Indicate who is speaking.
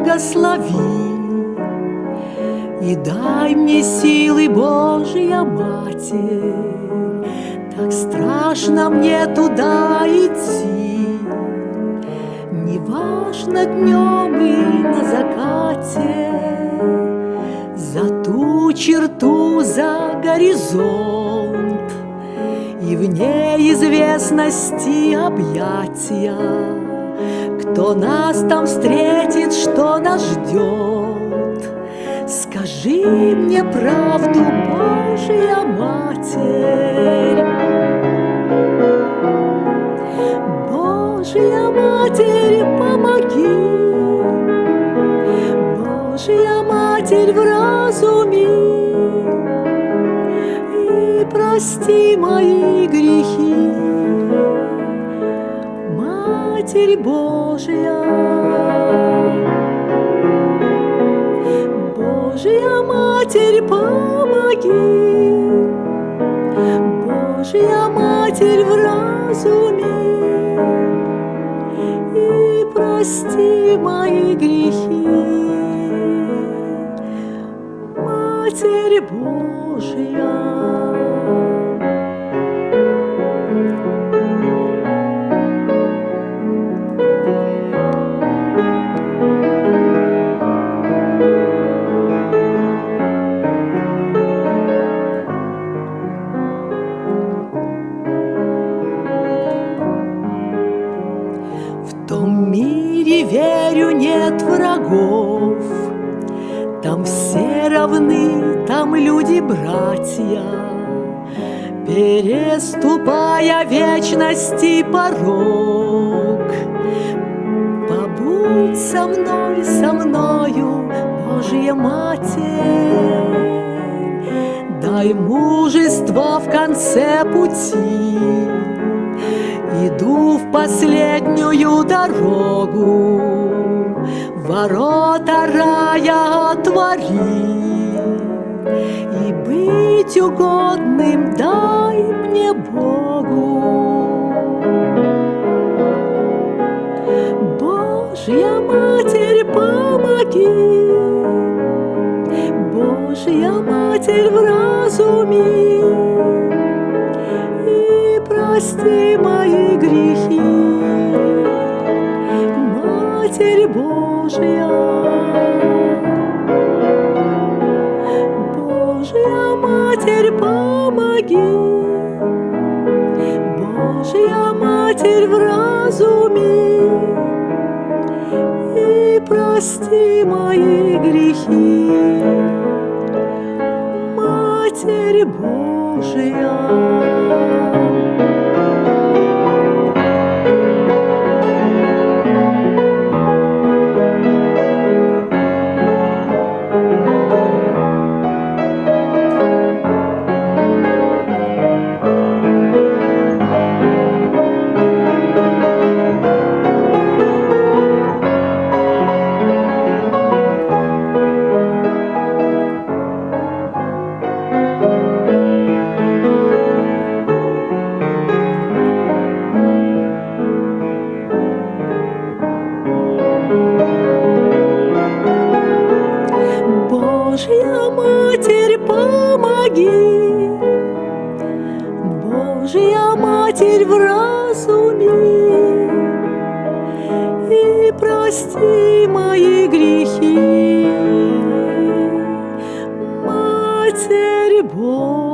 Speaker 1: благослови. И дай мне силы, Божья Матерь, Так страшно мне туда идти. Не важно днем и на закате, За ту черту, за горизонт, И в неизвестности объятия, Кто нас там встретит, что нас ждет, Скажи мне правду, Божья Матерь. Божья Матерь, помоги. Божья Матерь в разуме и прости мои грехи. Матерь Божья. Божья Матерь, помоги, Божья Матерь в разуме, И прости мои грехи, Матерь Божья. Верю, нет врагов. Там все равны, там люди братья, Переступая вечности порог. Побудь со мной, со мною, Божья Матерь, Дай мужество в конце пути, Иду в последнюю дорогу, Ворота рая отвори, И быть угодным дай мне Богу. Божья Матерь, помоги, Божья Матерь в Божья. Божья Матерь, помоги, Божья Матерь в разуме, И прости мои грехи, Матерь Божья. Матерь, помоги, Божья Матерь, в разуме И прости мои грехи, Матерь Божья.